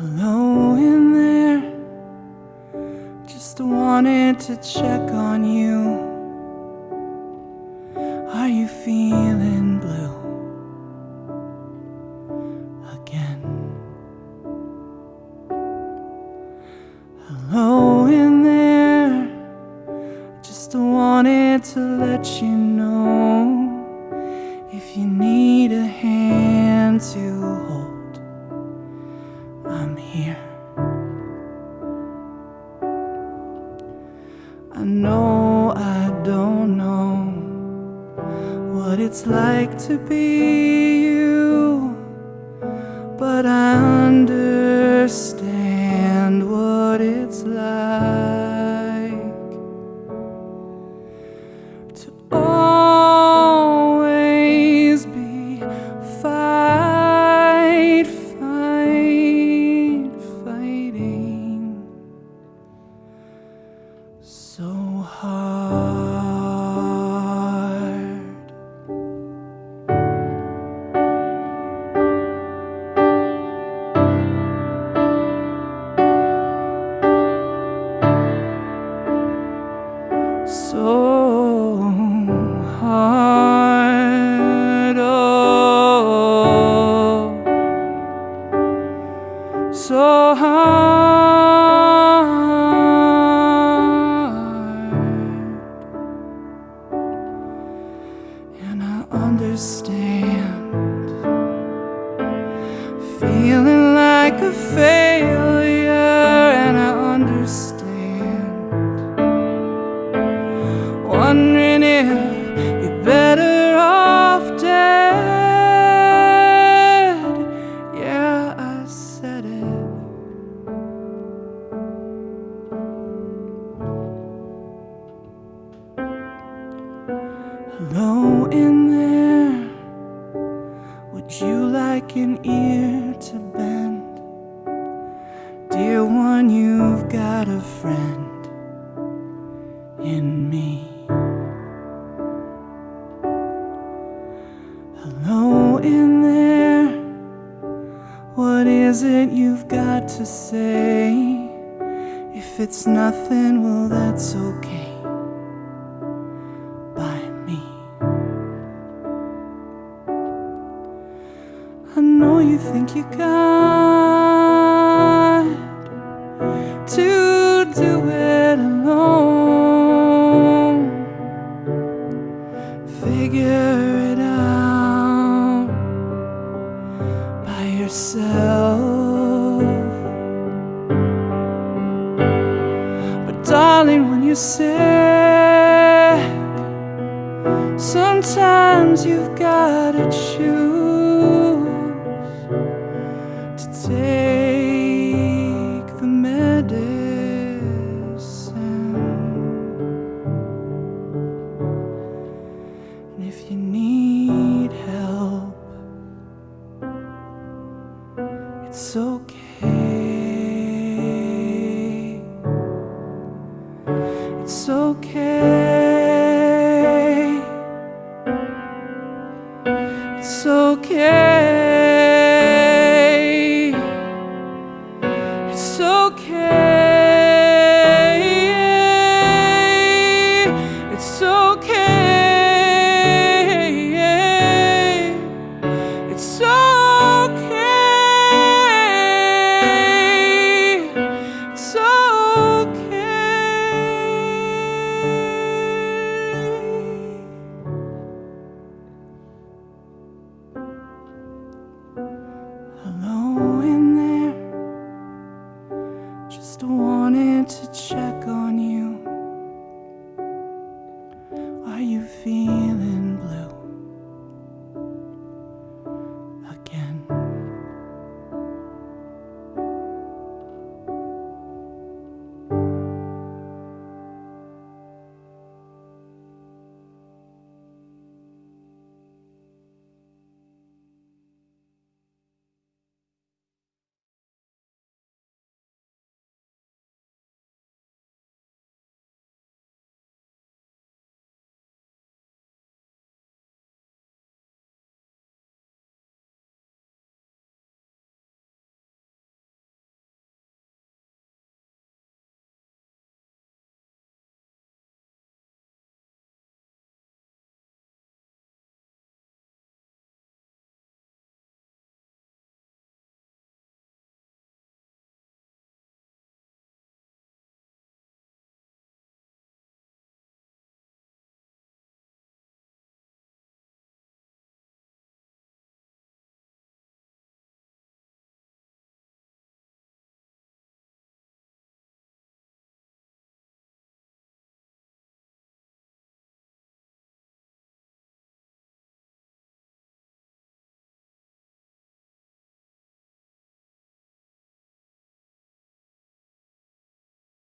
Hello in there. Just wanted to check on you. Are you feeling blue? Again? Hello in there. Just wanted to let you know If you need a hand to what it's like to be you, but I understand what it's like to always be fight, fight, fighting so hard. Understand feeling like a failure, and I understand wondering if you're better off dead. Yeah, I said it. Hello in there. You like an ear to bend? Dear one, you've got a friend in me. Hello in there. What is it you've got to say? If it's nothing, well, that's okay I know you think you got to do it alone. Figure it out by yourself. But darling, when you're sick, sometimes you've gotta choose It's okay. It's okay. Hello in there. Just wanted to check on you. Are you feeling?